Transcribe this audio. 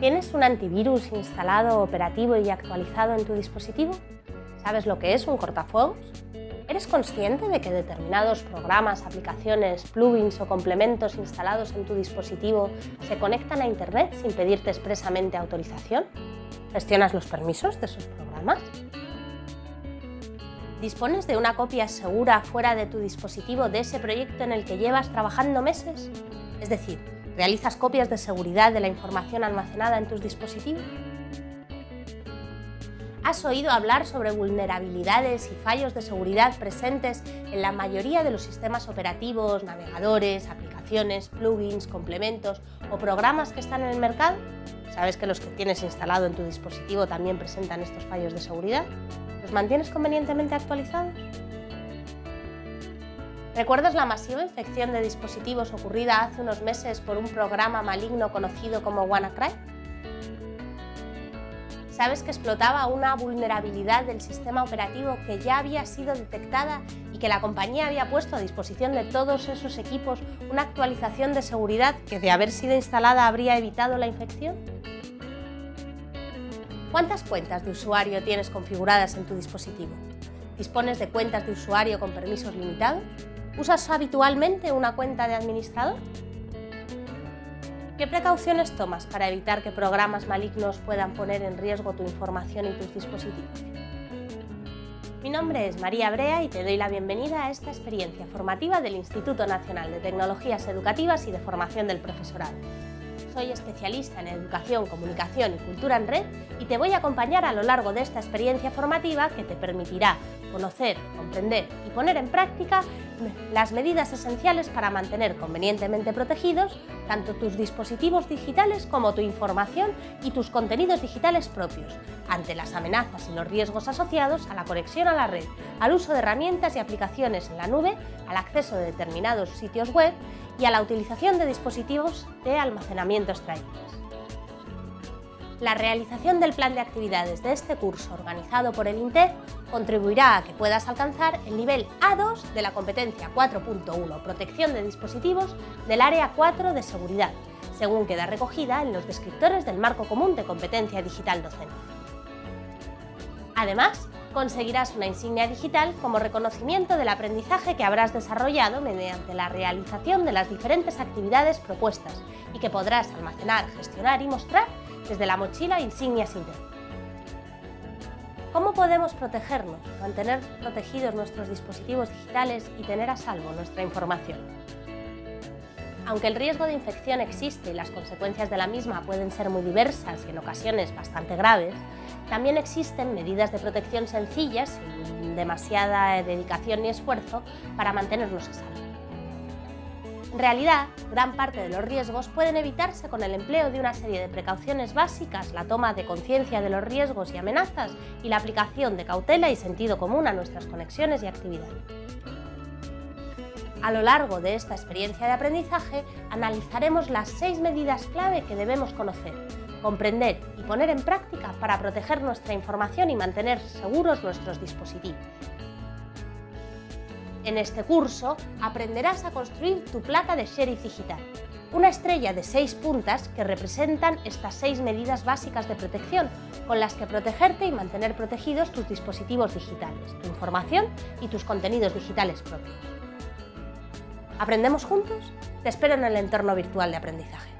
¿Tienes un antivirus instalado, operativo y actualizado en tu dispositivo? ¿Sabes lo que es un cortafuegos? ¿Eres consciente de que determinados programas, aplicaciones, plugins o complementos instalados en tu dispositivo se conectan a Internet sin pedirte expresamente autorización? ¿Gestionas los permisos de esos programas? ¿Dispones de una copia segura fuera de tu dispositivo de ese proyecto en el que llevas trabajando meses? Es decir, ¿Realizas copias de seguridad de la información almacenada en tus dispositivos? ¿Has oído hablar sobre vulnerabilidades y fallos de seguridad presentes en la mayoría de los sistemas operativos, navegadores, aplicaciones, plugins, complementos o programas que están en el mercado? ¿Sabes que los que tienes instalado en tu dispositivo también presentan estos fallos de seguridad? ¿Los mantienes convenientemente actualizados? ¿Recuerdas la masiva infección de dispositivos ocurrida hace unos meses por un programa maligno conocido como WannaCry? ¿Sabes que explotaba una vulnerabilidad del sistema operativo que ya había sido detectada y que la compañía había puesto a disposición de todos esos equipos una actualización de seguridad que de haber sido instalada habría evitado la infección? ¿Cuántas cuentas de usuario tienes configuradas en tu dispositivo? ¿Dispones de cuentas de usuario con permisos limitados? ¿Usas habitualmente una cuenta de administrador? ¿Qué precauciones tomas para evitar que programas malignos puedan poner en riesgo tu información y tus dispositivos? Mi nombre es María Brea y te doy la bienvenida a esta experiencia formativa del Instituto Nacional de Tecnologías Educativas y de Formación del Profesorado. Soy especialista en Educación, Comunicación y Cultura en Red y te voy a acompañar a lo largo de esta experiencia formativa que te permitirá conocer, comprender y poner en práctica las medidas esenciales para mantener convenientemente protegidos tanto tus dispositivos digitales como tu información y tus contenidos digitales propios, ante las amenazas y los riesgos asociados a la conexión a la red, al uso de herramientas y aplicaciones en la nube, al acceso de determinados sitios web y a la utilización de dispositivos de almacenamiento extraíbles. La realización del plan de actividades de este curso organizado por el INTEF contribuirá a que puedas alcanzar el nivel A2 de la competencia 4.1 Protección de dispositivos del Área 4 de Seguridad, según queda recogida en los descriptores del Marco Común de Competencia Digital Docente. Además, conseguirás una insignia digital como reconocimiento del aprendizaje que habrás desarrollado mediante la realización de las diferentes actividades propuestas y que podrás almacenar, gestionar y mostrar desde la mochila Insignias Internet. ¿Cómo podemos protegernos, mantener protegidos nuestros dispositivos digitales y tener a salvo nuestra información? Aunque el riesgo de infección existe y las consecuencias de la misma pueden ser muy diversas y en ocasiones bastante graves, también existen medidas de protección sencillas, sin demasiada dedicación ni esfuerzo, para mantenernos a salvo. En realidad, gran parte de los riesgos pueden evitarse con el empleo de una serie de precauciones básicas, la toma de conciencia de los riesgos y amenazas y la aplicación de cautela y sentido común a nuestras conexiones y actividades. A lo largo de esta experiencia de aprendizaje, analizaremos las seis medidas clave que debemos conocer, comprender y poner en práctica para proteger nuestra información y mantener seguros nuestros dispositivos. En este curso aprenderás a construir tu placa de sheriff digital, una estrella de seis puntas que representan estas seis medidas básicas de protección con las que protegerte y mantener protegidos tus dispositivos digitales, tu información y tus contenidos digitales propios. ¿Aprendemos juntos? Te espero en el entorno virtual de aprendizaje.